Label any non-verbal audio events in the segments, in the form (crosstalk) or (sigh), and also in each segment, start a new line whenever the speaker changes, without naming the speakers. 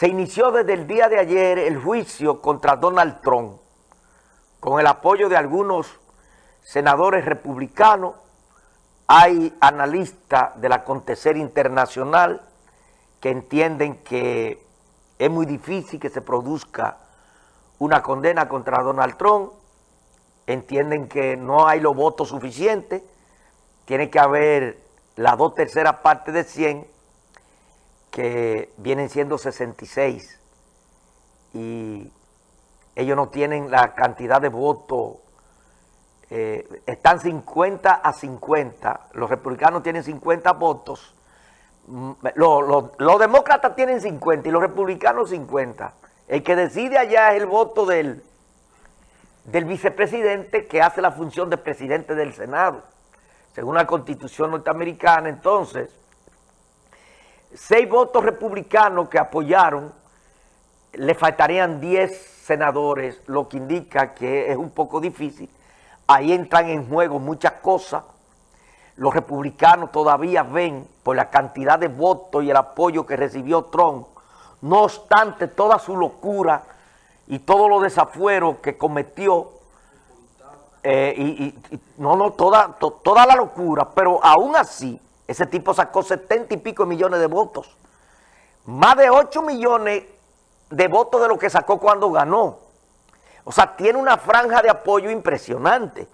Se inició desde el día de ayer el juicio contra Donald Trump, con el apoyo de algunos senadores republicanos, hay analistas del acontecer internacional que entienden que es muy difícil que se produzca una condena contra Donald Trump, entienden que no hay los votos suficientes, tiene que haber las dos terceras partes de 100, que vienen siendo 66, y ellos no tienen la cantidad de votos, eh, están 50 a 50, los republicanos tienen 50 votos, mm, los, demócratas tienen 50 y los republicanos 50. El que decide allá es el voto del, del vicepresidente que hace la función de presidente del Senado. Según la constitución norteamericana, entonces, seis votos republicanos que apoyaron, le faltarían 10 senadores, lo que indica que es un poco difícil. Ahí entran en juego muchas cosas. Los republicanos todavía ven por la cantidad de votos y el apoyo que recibió Trump, no obstante toda su locura y todos los desafueros que cometió, eh, y, no, no, toda, toda la locura, pero aún así, ese tipo sacó 70 y pico millones de votos. Más de 8 millones de votos de lo que sacó cuando ganó. O sea, tiene una franja de apoyo impresionante.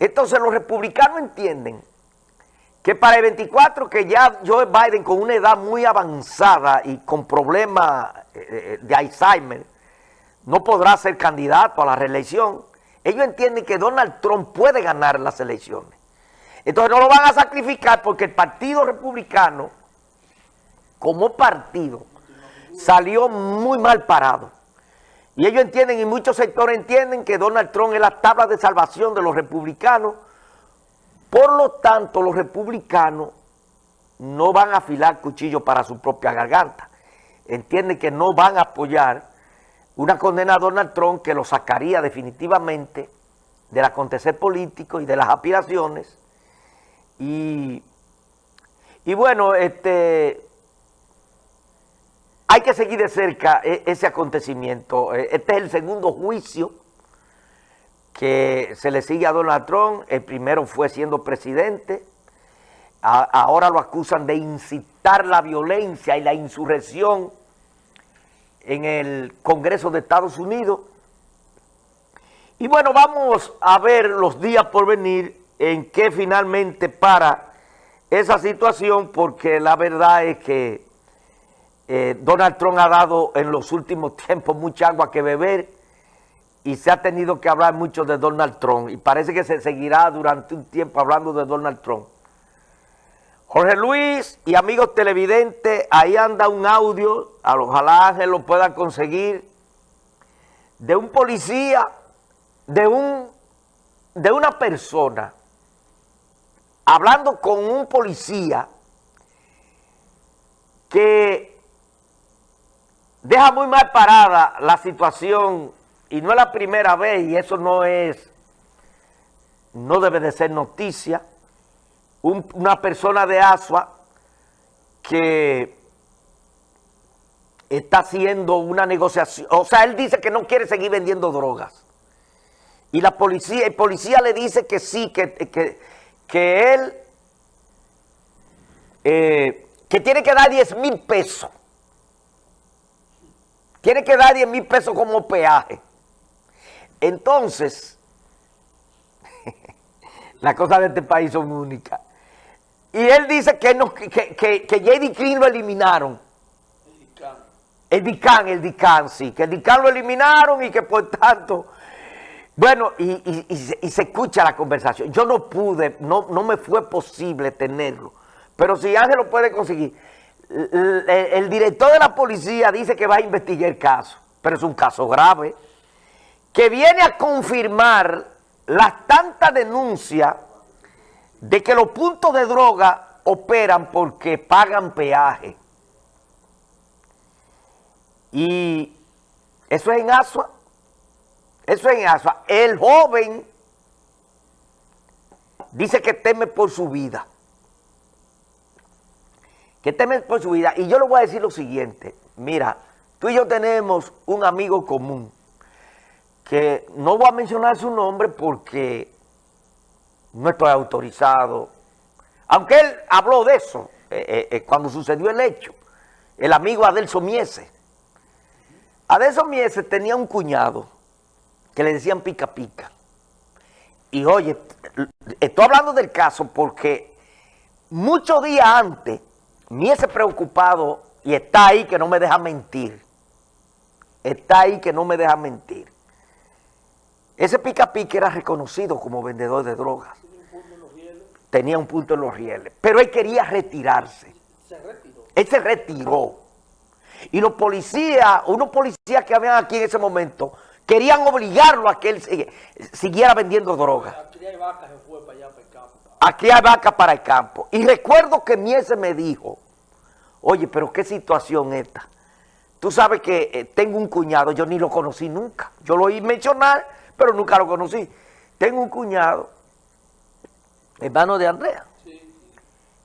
Entonces los republicanos entienden que para el 24, que ya Joe Biden con una edad muy avanzada y con problemas eh, eh, de Alzheimer, no podrá ser candidato a la reelección. Ellos entienden que Donald Trump puede ganar las elecciones. Entonces no lo van a sacrificar porque el Partido Republicano, como partido, salió muy mal parado. Y ellos entienden, y muchos sectores entienden que Donald Trump es la tabla de salvación de los republicanos. Por lo tanto, los republicanos no van a afilar cuchillos para su propia garganta. Entienden que no van a apoyar una condena a Donald Trump que lo sacaría definitivamente del acontecer político y de las aspiraciones y, bueno, este, hay que seguir de cerca e, ese acontecimiento. E, este es el segundo juicio que se le sigue a Donald Trump. El primero fue siendo presidente. ahora lo acusan de incitar la violencia y la insurrección en el Congreso de Estados Unidos. Y bueno, vamos a ver los días por venir en qué finalmente para esa situación, porque la verdad es que eh, Donald Trump ha dado en los últimos (laughs) tiempos mucha agua que beber y se ha tenido que hablar mucho de Donald Trump y parece que se seguirá durante un tiempo hablando de Donald Trump. Jorge Luis y amigos televidentes, ahí anda un audio, ojalá Ángel lo pueda conseguir, de un policía, de, un, de una persona hablando con un policía que deja muy mal parada la situación y no es la primera vez y eso no es, no debe de ser noticia, una persona de Asua que está haciendo una negociación, o sea, él dice que no quiere seguir vendiendo drogas. Y la policía, el policía le dice que sí, que, que, que él, eh, que tiene que dar 10 mil pesos. Tiene que dar 10 mil pesos como peaje. Entonces, (laughs) las cosas de este país son únicas. Y él dice que, no, que, que, que J.D. lo eliminaron. El DICAN, el DICAN, sí, que el DICAN lo eliminaron y que por tanto bueno, y, se escucha la conversación. Yo no pude, no, no me fue posible tenerlo. Pero si Ángel lo puede conseguir, el, director de la policía dice que va a investigar el caso, pero es un caso grave, que viene a confirmar las tantas denuncias de que los puntos de droga operan porque pagan peaje. Y eso es en Asua. Eso es en Asua. El joven dice que teme por su vida. Que teme por su vida. Y yo le voy a decir lo siguiente. Mira, Tú y yo tenemos un amigo común que no voy a mencionar su nombre porque no estoy autorizado. Aunque él habló de eso eh, eh, eh, cuando sucedió el hecho. El amigo Adelso Miese. Adelso Miese tenía un cuñado que le decían pica pica. Y oye, estoy hablando del caso porque muchos días antes, Miese preocupado, y está ahí que no me deja mentir, está ahí que no me deja mentir. Ese pica pica era reconocido como vendedor de drogas. Tenía un punto en los rieles. Pero él quería retirarse. Se retiró. Él se retiró. Y los policías, unos policías que habían aquí en ese momento, querían obligarlo a que él siguiera vendiendo drogas. Aquí hay vacas, para allá, para el campo. Aquí hay vacas para el campo. Y recuerdo que Miese me dijo, oye, pero qué situación esta. Tú sabes que eh, tengo un cuñado, yo ni lo conocí nunca. Yo lo oí mencionar, pero nunca lo conocí. Tengo un cuñado, hermano de Andrea,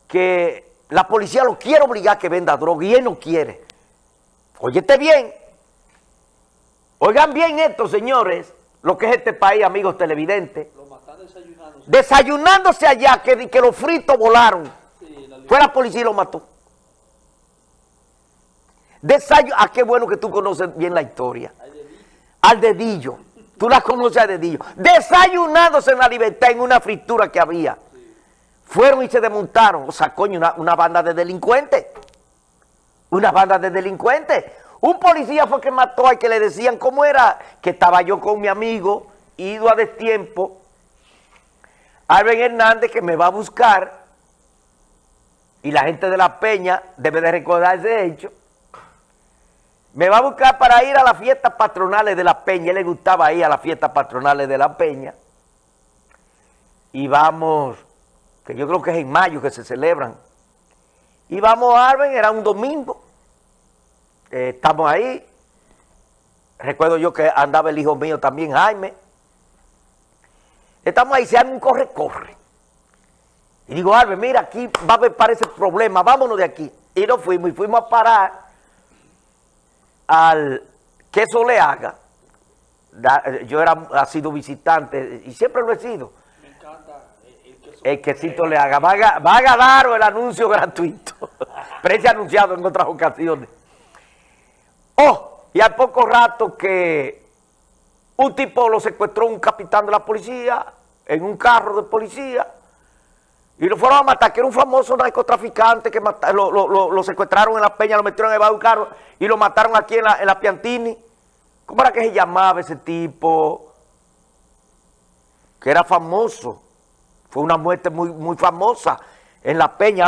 que la policía lo quiere obligar a que venda droga y él no quiere. Óyete bien. Oigan bien esto, señores, lo que es este país, amigos televidentes. Lo desayunándose. Desayunándose allá, que, que los fritos volaron. Fue la policía y lo mató. Desayu ah, qué bueno que tú conoces bien la historia. Al dedillo. Tú la conoces al dedillo. Desayunándose en la libertad en una fritura que había. Fueron y se desmontaron. O sea, coño, una, una banda de delincuentes. Una banda de delincuentes. Un policía fue que mató al que le decían cómo era, que estaba yo con mi amigo, ido a destiempo, Alben Hernández que me va a buscar, y la gente de La Peña debe de recordar ese hecho, me va a buscar para ir a las fiestas patronales de La Peña, él le gustaba ir a las fiestas patronales de La Peña, y vamos, que yo creo que es en mayo que se celebran, y vamos a Arben, era un domingo, eh, estamos ahí. Recuerdo yo que andaba el hijo mío también, Jaime. Estamos ahí, se hace un corre-corre. Y digo, Arben, mira, aquí va a haber ese problema, vámonos de aquí. Y nos fuimos, y fuimos a parar al queso le haga. Yo era, ha sido visitante, y siempre lo he sido. Me encanta el queso. El quesito le haga. Va a, va a ganar el anuncio (laughs) gratuito. Ese anunciado en otras ocasiones. Oh, y al poco rato que un tipo lo secuestró un capitán de la policía en un carro de policía y lo fueron a matar, que era un famoso narcotraficante que lo, secuestraron en la peña, lo metieron en el carro y lo mataron aquí en la, en la Piantini. ¿Cómo era que se llamaba ese tipo? Que era famoso. Fue una muerte muy, muy famosa en la peña.